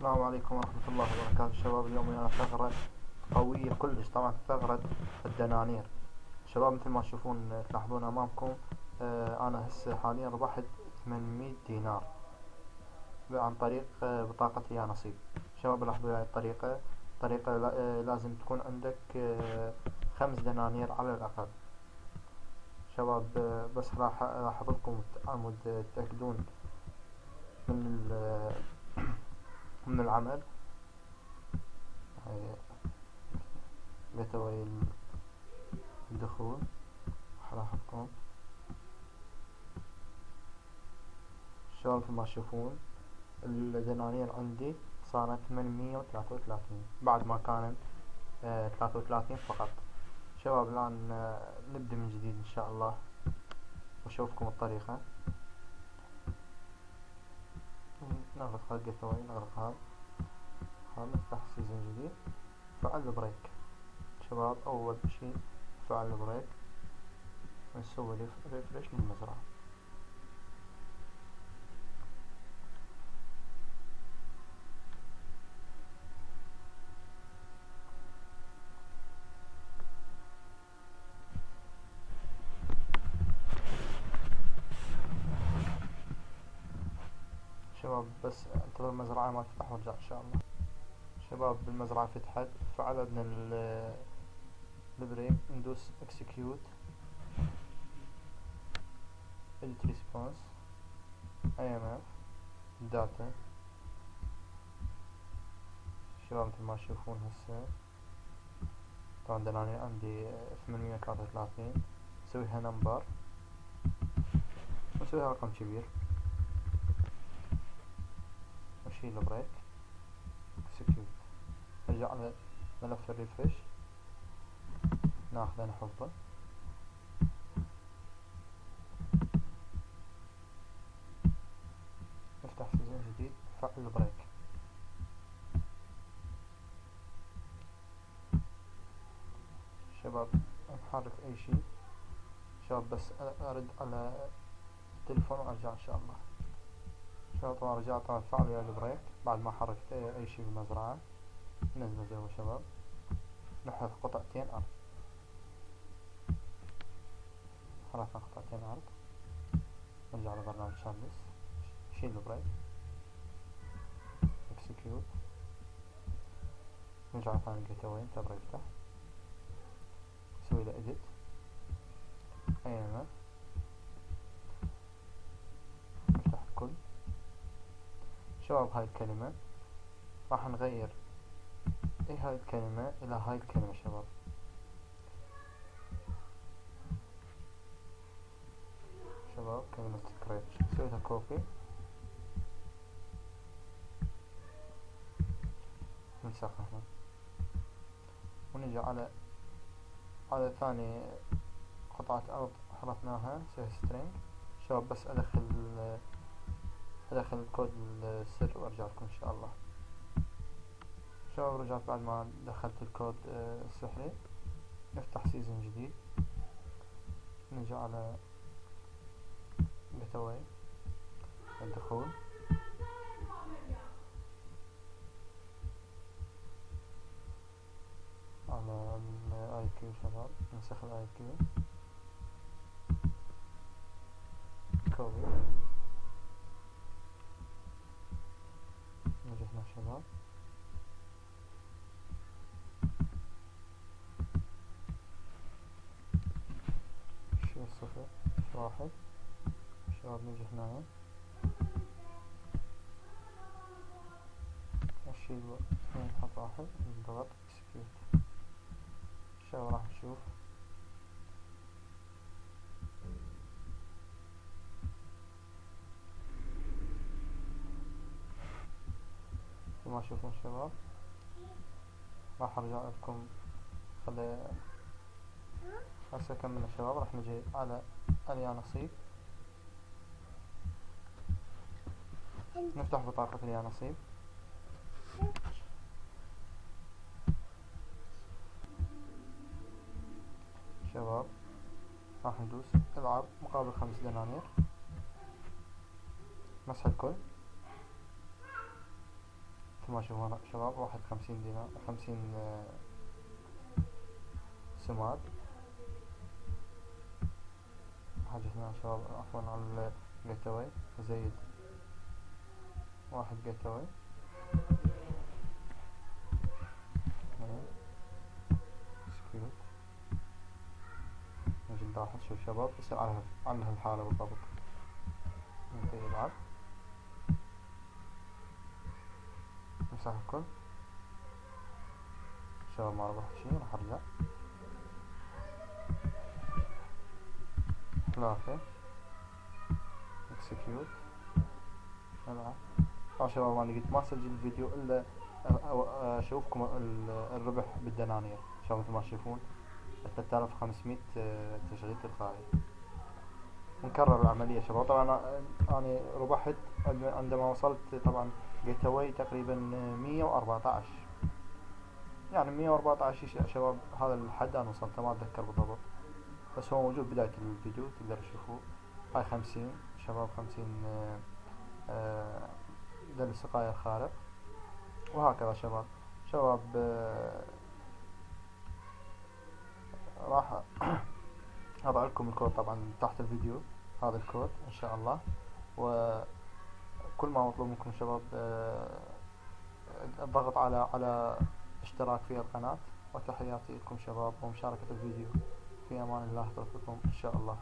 السلام عليكم ورحمة الله وبركاته. شباب اليوم ويانا ثغرة قوية كلش. طبعا ثغرة الدنانير. شباب مثل ما تشوفون تلاحظون أمامكم آه أنا هسه حاليا ربحت 800 دينار عن طريق آه بطاقة يا نصيب. شباب لاحظوا هاي الطريقة. طريقة آه لازم تكون عندك آه خمس دنانير على الأقل. شباب آه بس راح أحط لكم تتأكدون من من العمل. هاي بتوي الدخول راحتكم شلون ما تشوفون الدنانير عندي صارت ثمانمية وثلاثة وثلاثين بعد ما كانت آه ثلاثة وثلاثين فقط. شباب الآن آه نبدأ من جديد إن شاء الله. وأشوفكم الطريقة نغلق هذا ال gate نغلق هذا هذا نفتح session جديد. فعل ال break شباب أول شي فعل ال break ونسوي refresh للمزرعة. شباب بس انتظر المزرعة ما تفتح وارجع إن شاء الله. شباب المزرعة فتحت فعل عندنا ال break ندوس execute edit response AMF data. شباب مثل ما تشوفون هسه طبعا دلاني عندي ثمانمية وثلاثة وثلاثين. نسويها number نسويها رقم كبير. نشيل ال break. execute نرجع على ملف ال refresh ناخذه نحطه نفتح session جديد. نفعل ال break شباب نحرك أي شي. شباب بس أرد على التلفون وأرجع إن شاء الله. طبعا رجعت طبعا فعل ال break. بعد ما حركت اي شي بالمزرعة نزله جوا شباب. نحذف قطعتين أرض. حذفنا قطعتين أرض. نرجع لبرنامج شاملس. شيل ال break. execute نرجع ثاني جيت اوي انتظر يفتح نسوي له اديت ايمن نفتح الكل شباب هاي الكلمة؟ راح نغير. إيه هاي الكلمة؟ إلى هاي الكلمة شباب. شباب كلمة سكريت سويتها كوبي ننسخها هنا. ونجي على على ثاني قطعة أرض حرفناها نسويها سترينج شباب بس أدخل أدخل كود السر وأرجع لكم إن شاء الله. شباب رجعت بعد ما دخلت الكود السحري. نفتح سيزون جديد. نجي على بتوي الدخول. على الاي كيو شباب نسخ الاي كيو كوبي نجي هنا شباب شيل صفر واحد شباب نجي هنا أشيل اثنين نحط واحد نضغط اكسكيوت شباب راح نشوف. كما تشوفون شباب راح أرجع لكم. خلي هسه كملنا شباب راح نجي على اليا نصيب. نفتح بطاقة اليا نصيب. شباب راح ندوس. العب مقابل خمس دنانير. مسح الكل. مثل شباب واحد خمسين دينار خمسين آه، سماد حاجتنا شباب عفوا على الجيت اواي زيد واحد جيت اواي سكيوت. نجي نلاحظ شوف شباب يصير على على هالحالة بالضبط. ننتهي يلعب نمسح الكل. شباب ما ربحت شي راح أرجع. ثلاثة اكسكيوت العب آه شباب أنا قلت ما اسجل الفيديو إلا أشوفكم الربح بالدنانير. شباب مثل ما تشوفون. 3500 تشغيل تلقائي. نكرر العملية شباب. طبعا أنا ربحت عندما وصلت طبعا جيت اواي تقريبا 114 يعني 114 شباب هذا الحد أنا وصلته ما أتذكر بالضبط. بس هو موجود بداية الفيديو تقدروا تشوفوه هاي خمسين شباب خمسين آه، دل سقايا الخارق. وهكذا شباب. شباب آه، راح أضع لكم الكود طبعا تحت الفيديو هذا الكود إن شاء الله. وكل ما مطلوب منكم شباب آه، الضغط على على اشتراك في القناة. وتحياتي لكم شباب ومشاركة الفيديو. في أمان الله اترككم إن شاء الله.